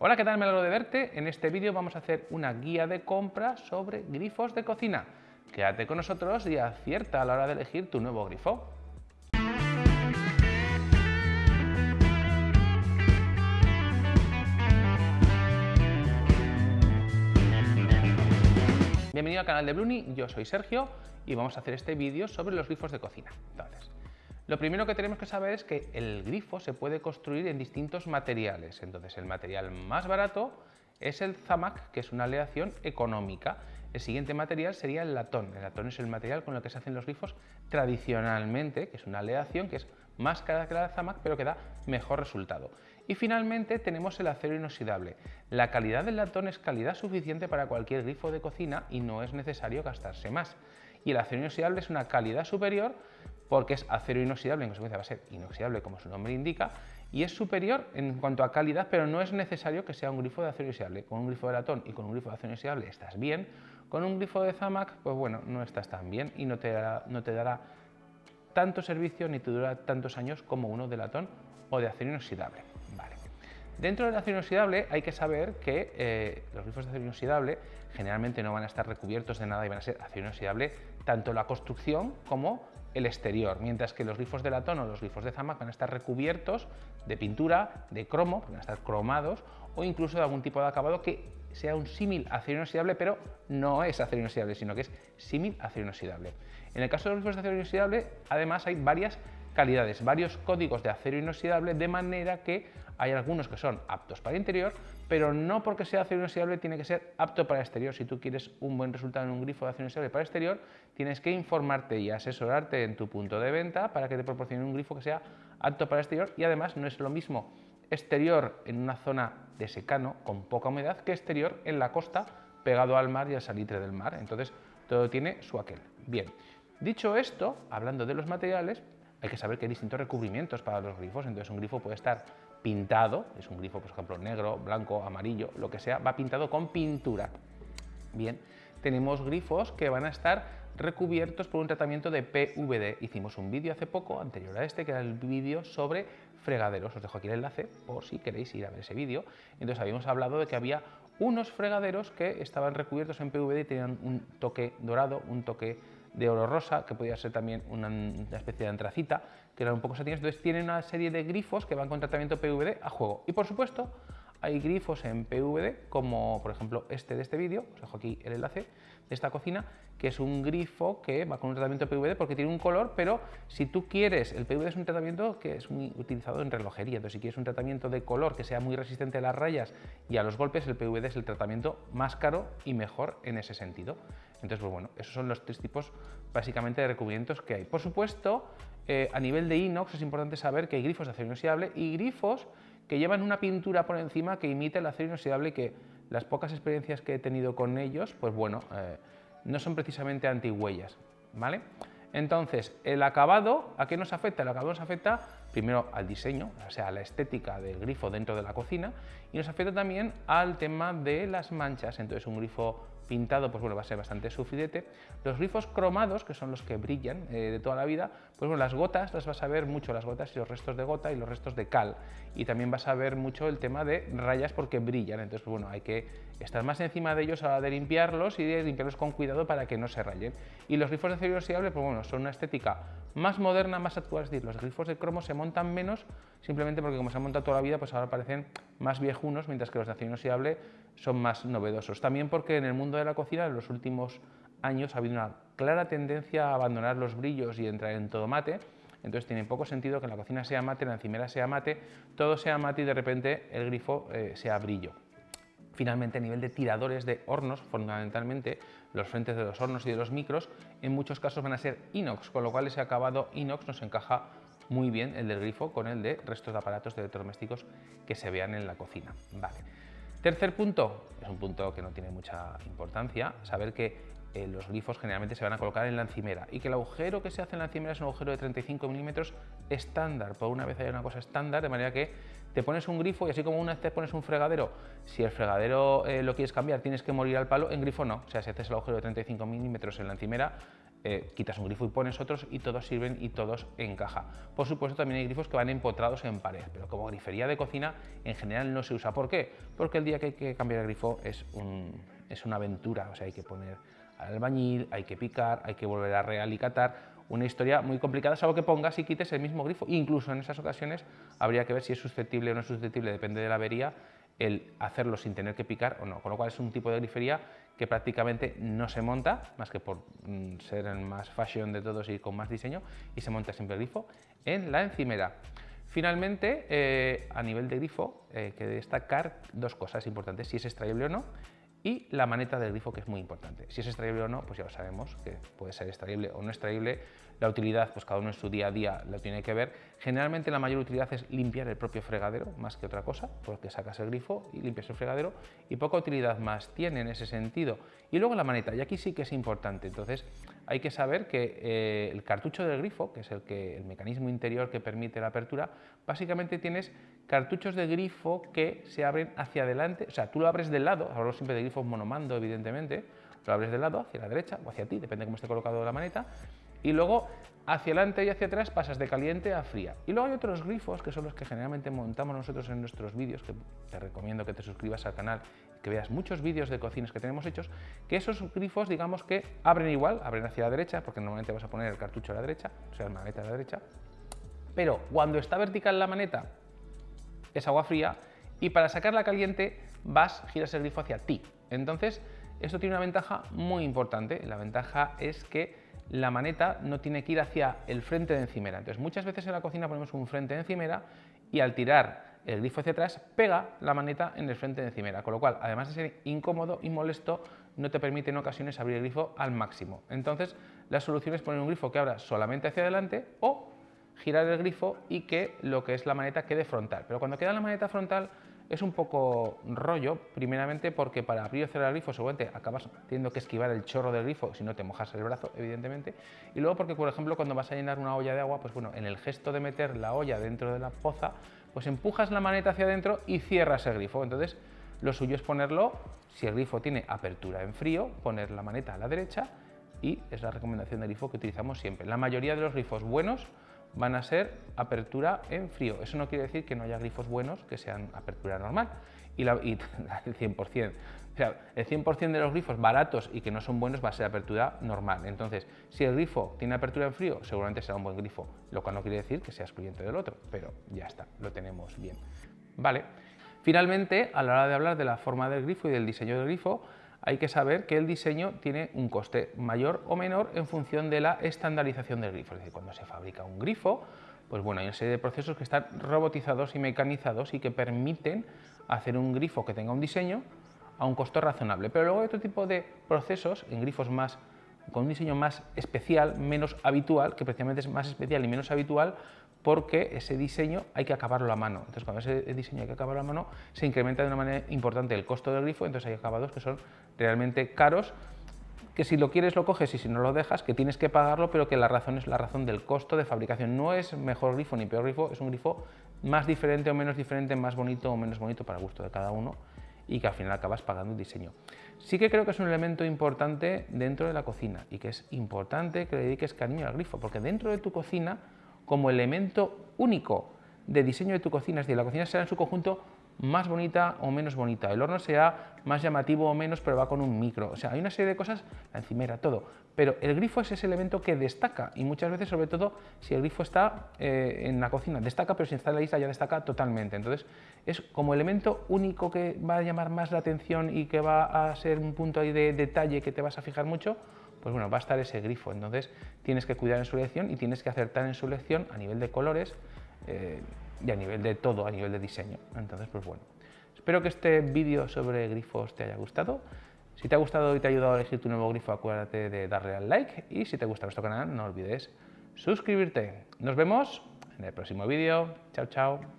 Hola, ¿qué tal? Me alegro de verte. En este vídeo vamos a hacer una guía de compra sobre grifos de cocina. Quédate con nosotros y acierta a la hora de elegir tu nuevo grifo. Bienvenido al canal de Bruni, yo soy Sergio y vamos a hacer este vídeo sobre los grifos de cocina. Entonces, lo primero que tenemos que saber es que el grifo se puede construir en distintos materiales. Entonces, el material más barato es el zamac, que es una aleación económica. El siguiente material sería el latón. El latón es el material con el que se hacen los grifos tradicionalmente, que es una aleación que es más cara que la zamac, pero que da mejor resultado. Y finalmente tenemos el acero inoxidable. La calidad del latón es calidad suficiente para cualquier grifo de cocina y no es necesario gastarse más. Y el acero inoxidable es una calidad superior porque es acero inoxidable, en consecuencia va a ser inoxidable como su nombre indica, y es superior en cuanto a calidad, pero no es necesario que sea un grifo de acero inoxidable. Con un grifo de latón y con un grifo de acero inoxidable estás bien, con un grifo de Zamac, pues bueno, no estás tan bien y no te dará, no te tanto servicio ni te durará tantos años como uno de latón o de acero inoxidable. Dentro del acero inoxidable hay que saber que eh, los grifos de acero inoxidable generalmente no van a estar recubiertos de nada y van a ser acero inoxidable tanto la construcción como el exterior, mientras que los grifos de latón o los grifos de zamac van a estar recubiertos de pintura, de cromo, van a estar cromados o incluso de algún tipo de acabado que sea un símil acero inoxidable, pero no es acero inoxidable, sino que es símil acero inoxidable. En el caso de los grifos de acero inoxidable, además hay varias calidades, varios códigos de acero inoxidable, de manera que hay algunos que son aptos para interior, pero no porque sea acero inoxidable tiene que ser apto para exterior. Si tú quieres un buen resultado en un grifo de acero inoxidable para exterior, tienes que informarte y asesorarte en tu punto de venta para que te proporcione un grifo que sea apto para exterior y además no es lo mismo exterior en una zona de secano con poca humedad que exterior en la costa pegado al mar y al salitre del mar. Entonces todo tiene su aquel. Bien, dicho esto, hablando de los materiales, hay que saber que hay distintos recubrimientos para los grifos, entonces un grifo puede estar pintado, es un grifo por ejemplo negro, blanco, amarillo, lo que sea, va pintado con pintura. Bien, tenemos grifos que van a estar recubiertos por un tratamiento de PVD. Hicimos un vídeo hace poco, anterior a este, que era el vídeo sobre fregaderos. Os dejo aquí el enlace por si queréis ir a ver ese vídeo. Entonces habíamos hablado de que había unos fregaderos que estaban recubiertos en PVD y tenían un toque dorado, un toque de oro rosa, que podía ser también una, especie de antracita, que eran un poco satínicos. Entonces tienen una serie de grifos que van con tratamiento PVD a juego. Y por supuesto, hay grifos en PVD, como por ejemplo este de este vídeo, os dejo aquí el enlace de esta cocina, que es un grifo que va con un tratamiento PVD porque tiene un color, pero si tú quieres, el PVD es un tratamiento que es muy utilizado en relojería, entonces si quieres un tratamiento de color que sea muy resistente a las rayas y a los golpes, el PVD es el tratamiento más caro y mejor en ese sentido. Entonces, pues bueno, esos son los tres tipos básicamente de recubrimientos que hay. Por supuesto, eh, a nivel de inox es importante saber que hay grifos de acero inoxidable y grifos que llevan una pintura por encima que imita el acero inoxidable que las pocas experiencias que he tenido con ellos, pues bueno, eh, no son precisamente antihuellas, ¿vale? Entonces, el acabado, ¿a qué nos afecta? El acabado nos afecta primero al diseño, o sea, a la estética del grifo dentro de la cocina y nos afecta también al tema de las manchas. Entonces, un grifo pintado, pues bueno, va a ser bastante sufridete. Los grifos cromados, que son los que brillan eh, de toda la vida, pues bueno, las gotas las vas a ver mucho, las gotas y los restos de gota y los restos de cal. Y también vas a ver mucho el tema de rayas porque brillan, entonces pues bueno, hay que estar más encima de ellos a la hora de limpiarlos y de limpiarlos con cuidado para que no se rayen. Y los grifos de acero inoxidable, pues bueno, son una estética más moderna, más actual, es decir, los grifos de cromo se montan menos simplemente porque como se han montado toda la vida, pues ahora parecen más viejunos, mientras que los de acero inoxidable son más novedosos. También porque en el mundo de la cocina en los últimos años ha habido una clara tendencia a abandonar los brillos y entrar en todo mate, entonces tiene poco sentido que la cocina sea mate, la encimera sea mate, todo sea mate y de repente el grifo eh, sea brillo. Finalmente, a nivel de tiradores de hornos, fundamentalmente los frentes de los hornos y de los micros, en muchos casos van a ser inox, con lo cual ese acabado inox nos encaja muy bien el del grifo con el de restos de aparatos de electrodomésticos que se vean en la cocina. Tercer punto, es un punto que no tiene mucha importancia, saber que eh, los grifos generalmente se van a colocar en la encimera y que el agujero que se hace en la encimera es un agujero de 35 milímetros estándar, por una vez hay una cosa estándar, de manera que te pones un grifo y así como una vez te pones un fregadero, si el fregadero eh, lo quieres cambiar tienes que morir al palo, en grifo no, o sea, si haces el agujero de 35 milímetros en la encimera, eh, quitas un grifo y pones otros y todos sirven y todos encaja. Por supuesto también hay grifos que van empotrados en pared, pero como grifería de cocina en general no se usa. ¿Por qué? Porque el día que hay que cambiar el grifo es, una aventura, o sea hay que poner al albañil, hay que picar, hay que volver a realicatar, una historia muy complicada, salvo que pongas y quites el mismo grifo. Incluso en esas ocasiones habría que ver si es susceptible o no es susceptible, depende de la avería, el hacerlo sin tener que picar o no. Con lo cual es un tipo de grifería que prácticamente no se monta, más que por mm, ser el más fashion de todos y con más diseño, y se monta siempre el grifo en la encimera. Finalmente, eh, a nivel de grifo, eh, que destacar dos cosas importantes, si es extraíble o no, y la maneta del grifo, que es muy importante. Si es extraíble o no, pues ya lo sabemos, que puede ser extraíble o no extraíble, la utilidad, pues cada uno en su día a día lo tiene que ver. Generalmente la mayor utilidad es limpiar el propio fregadero, más que otra cosa, porque sacas el grifo y limpias el fregadero, y poca utilidad más tiene en ese sentido. Y luego la maneta, y aquí sí que es importante, entonces hay que saber que eh, el cartucho del grifo, que es el, que, el mecanismo interior que permite la apertura, básicamente tienes cartuchos de grifo que se abren hacia adelante, o sea, tú lo abres del lado, hablo siempre de grifos monomando, evidentemente, lo abres del lado, hacia la derecha o hacia ti, depende de cómo esté colocado la maneta, y luego hacia adelante y hacia atrás pasas de caliente a fría. Y luego hay otros grifos que son los que generalmente montamos nosotros en nuestros vídeos, que te recomiendo que te suscribas al canal que veas muchos vídeos de cocinas que tenemos hechos, que esos grifos digamos que abren igual, abren hacia la derecha, porque normalmente vas a poner el cartucho a la derecha, o sea, la maneta a la derecha, pero cuando está vertical la maneta es agua fría y para sacarla caliente vas, giras el grifo hacia ti. Entonces, esto tiene una ventaja muy importante, la ventaja es que la maneta no tiene que ir hacia el frente de encimera. Entonces, muchas veces en la cocina ponemos un frente de encimera y al tirar el grifo hacia atrás, pega la maneta en el frente de encimera, con lo cual, además de ser incómodo y molesto, no te permite en ocasiones abrir el grifo al máximo. Entonces, la solución es poner un grifo que abra solamente hacia adelante o girar el grifo y que lo que es la maneta quede frontal. Pero cuando queda la maneta frontal, es un poco rollo, primeramente porque para abrir o cerrar el grifo seguramente acabas teniendo que esquivar el chorro del grifo si no te mojas el brazo, evidentemente. Y luego porque, por ejemplo, cuando vas a llenar una olla de agua, pues bueno, en el gesto de meter la olla dentro de la poza, pues empujas la maneta hacia adentro y cierras el grifo. Entonces, lo suyo es ponerlo, si el grifo tiene apertura en frío, poner la maneta a la derecha y es la recomendación del grifo que utilizamos siempre. La mayoría de los grifos buenos van a ser apertura en frío. Eso no quiere decir que no haya grifos buenos que sean apertura normal. Y, el 100%. O sea, el 100% de los grifos baratos y que no son buenos va a ser apertura normal. Entonces, si el grifo tiene apertura en frío, seguramente será un buen grifo, lo cual no quiere decir que sea excluyente del otro, pero ya está, lo tenemos bien. Vale. Finalmente, a la hora de hablar de la forma del grifo y del diseño del grifo, hay que saber que el diseño tiene un coste mayor o menor en función de la estandarización del grifo. Es decir, cuando se fabrica un grifo, pues bueno, hay una serie de procesos que están robotizados y mecanizados y que permiten hacer un grifo que tenga un diseño a un costo razonable. Pero luego hay otro tipo de procesos en grifos más con un diseño más especial, menos habitual, que precisamente es más especial y menos habitual, porque ese diseño hay que acabarlo a mano. Entonces, cuando ese diseño hay que acabarlo a mano, se incrementa de una manera importante el costo del grifo, entonces hay acabados que son realmente caros, que si lo quieres lo coges y si no lo dejas, que tienes que pagarlo, pero que la razón es la razón del costo de fabricación. No es mejor grifo ni peor grifo, es un grifo más diferente o menos diferente, más bonito o menos bonito para gusto de cada uno y que al final acabas pagando el diseño. Sí que creo que es un elemento importante dentro de la cocina y que es importante que le dediques cariño al grifo, porque dentro de tu cocina como elemento único de diseño de tu cocina, es decir, la cocina será en su conjunto más bonita o menos bonita, el horno será más llamativo o menos, pero va con un micro, o sea, hay una serie de cosas, la encimera, todo, pero el grifo es ese elemento que destaca y muchas veces, sobre todo, si el grifo está eh, en la cocina, destaca, pero si está en la isla ya destaca totalmente, entonces es como elemento único que va a llamar más la atención y que va a ser un punto ahí de detalle que te vas a fijar mucho, pues bueno, va a estar ese grifo. Entonces tienes que cuidar en su elección y tienes que acertar en su elección a nivel de colores eh, y a nivel de todo, a nivel de diseño. Entonces, pues bueno, espero que este vídeo sobre grifos te haya gustado. Si te ha gustado y te ha ayudado a elegir tu nuevo grifo, acuérdate de darle al like y si te gusta nuestro canal, no olvides suscribirte. Nos vemos en el próximo vídeo. Chao, chao.